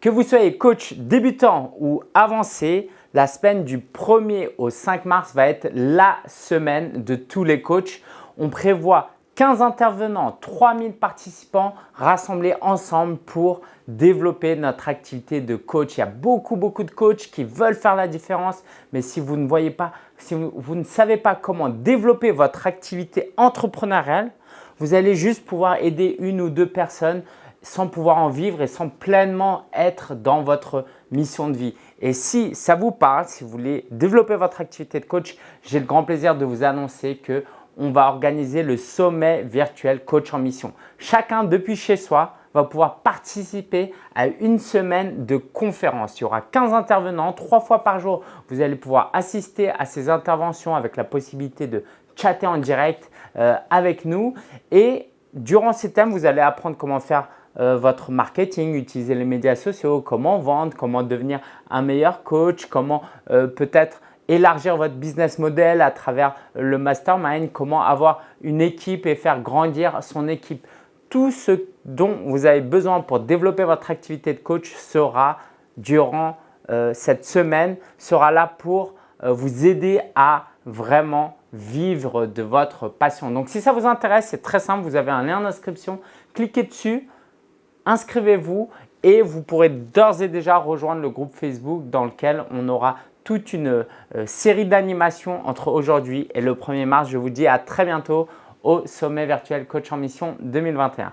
Que vous soyez coach débutant ou avancé, la semaine du 1er au 5 mars va être la semaine de tous les coachs. On prévoit 15 intervenants, 3000 participants rassemblés ensemble pour développer notre activité de coach. Il y a beaucoup, beaucoup de coachs qui veulent faire la différence, mais si vous ne voyez pas, si vous ne savez pas comment développer votre activité entrepreneuriale, vous allez juste pouvoir aider une ou deux personnes sans pouvoir en vivre et sans pleinement être dans votre mission de vie. Et si ça vous parle, si vous voulez développer votre activité de coach, j'ai le grand plaisir de vous annoncer que on va organiser le sommet virtuel coach en mission. Chacun depuis chez soi va pouvoir participer à une semaine de conférence. Il y aura 15 intervenants, trois fois par jour. Vous allez pouvoir assister à ces interventions avec la possibilité de chatter en direct euh, avec nous. Et durant ces thèmes, vous allez apprendre comment faire euh, votre marketing, utiliser les médias sociaux, comment vendre, comment devenir un meilleur coach, comment euh, peut-être élargir votre business model à travers le mastermind, comment avoir une équipe et faire grandir son équipe. Tout ce dont vous avez besoin pour développer votre activité de coach sera durant euh, cette semaine, sera là pour vous aider à vraiment vivre de votre passion. Donc, si ça vous intéresse, c'est très simple. Vous avez un lien d'inscription. Cliquez dessus inscrivez-vous et vous pourrez d'ores et déjà rejoindre le groupe Facebook dans lequel on aura toute une euh, série d'animations entre aujourd'hui et le 1er mars. Je vous dis à très bientôt au sommet virtuel coach en mission 2021.